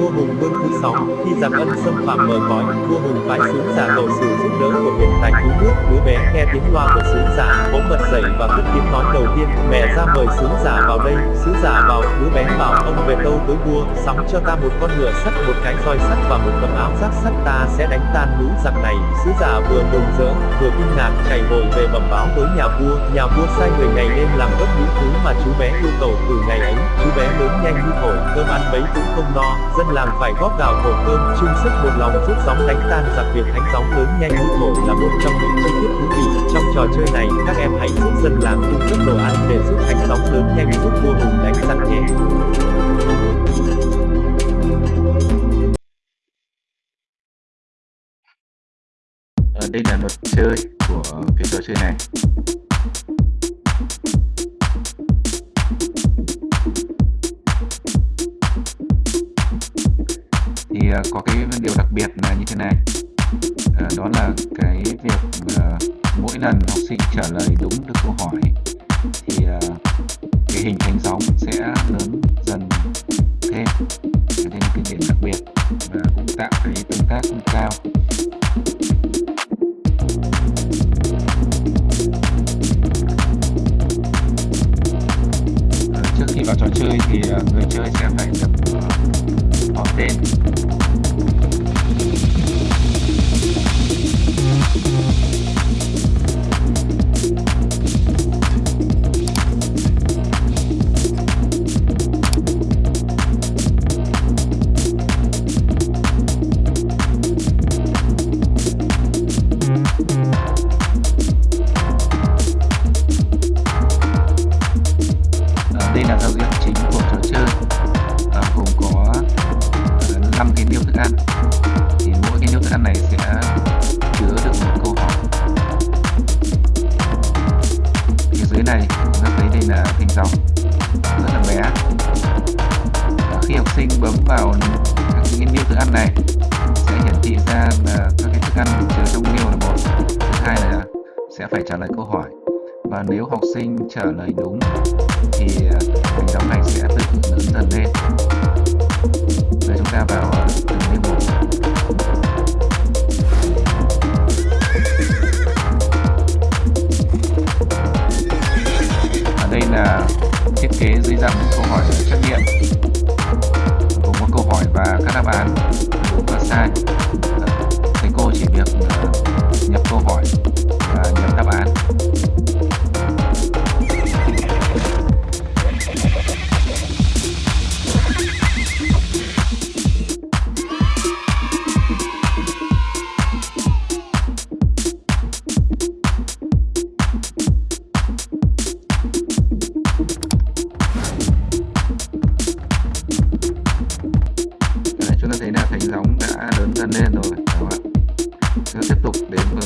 Vô 会 6. Khi giảm ân xâm phạm mờ cõi, vua hùng phái xuống giả cầu sự giúp đỡ của huyền tài cứu nước, đứa bé nghe tiếng loa của sứ giả, bỗng bật dậy và cất tiếng nói đầu tiên, mẹ ra mời sứ giả vào đây, sứ giả vào, đứa bé bảo ông về tâu với vua, sóng cho ta một con ngựa sắt, một cái roi sắt và một tấm áo giáp sắt ta sẽ đánh tan núi giặc này. Sứ giả vừa mừng rỡ, vừa kinh ngạc, chạy vội về bẩm báo với nhà vua, nhà vua sai người ngày đêm làm gấp những thứ mà chú bé yêu cầu từ ngày ấy, chú bé lớn nhanh như thổi, cơm ăn mấy cũng không no, dân làng phải góp gạo thổ cơm, chung sức một lòng giúp gióng đánh tan giặc việc thánh gióng lớn nhanh như thổi là một trong những chi tiết thú vị. Trong trò chơi này, các em hãy giúp dân làng cung cấp đồ ăn để giúp thánh gióng lớn nhanh giúp vua hùng đánh giặc nhé. Ở đây là luật chơi của cái trò chơi này thì có cái điều đặc biệt là như thế này. À, đó là cái việc mỗi lần học sinh trả lời đúng được câu hỏi thì à, cái hình thành sóng sẽ lớn dần thêm. Đây nên cái điểm đặc biệt và cũng tạo cái tương tác cao. Trước khi vào trò chơi thì người chơi sẽ phải được sẽ phải trả lời câu hỏi. Và nếu học sinh trả lời đúng, thì à, hành động này sẽ tự lớn dần lên. Rồi chúng ta vào à, từng nêu một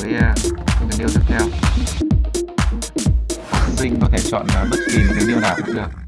với uh, cái điều tiếp theo. Học sinh có thể chọn uh, bất kỳ một cái điều nào cũng được.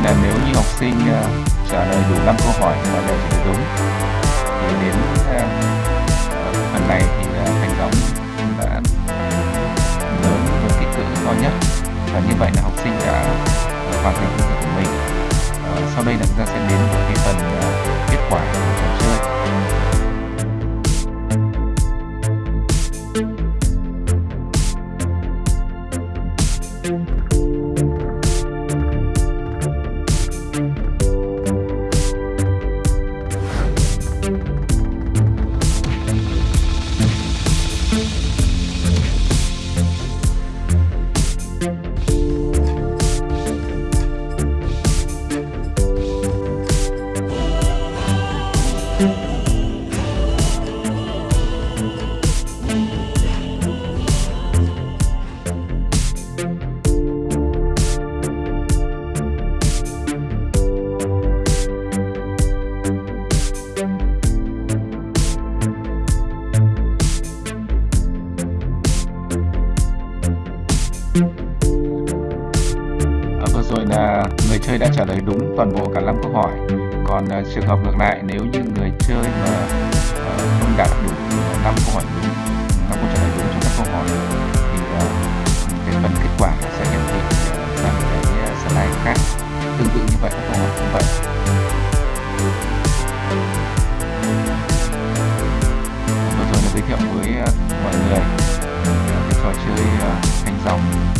Vậy là nếu như học sinh uh, trả lời đủ 5 câu hỏi và đều trả lời đúng. Thì đến uh, phần này thì uh, thành công đã lớn với kích cỡ to nhất. Và như vậy là học sinh đã hoàn thành công việc của mình. Uh, sau đây là chúng ta sẽ đến với cái phần uh, À, vừa rồi là người chơi đã trả lời đúng toàn bộ cả 5 câu hỏi. Còn à, trường hợp ngược lại nếu như người chơi mà à, không đạt đủ 5 câu hỏi đúng, 5 câu trả lời đúng cho các câu hỏi Vừa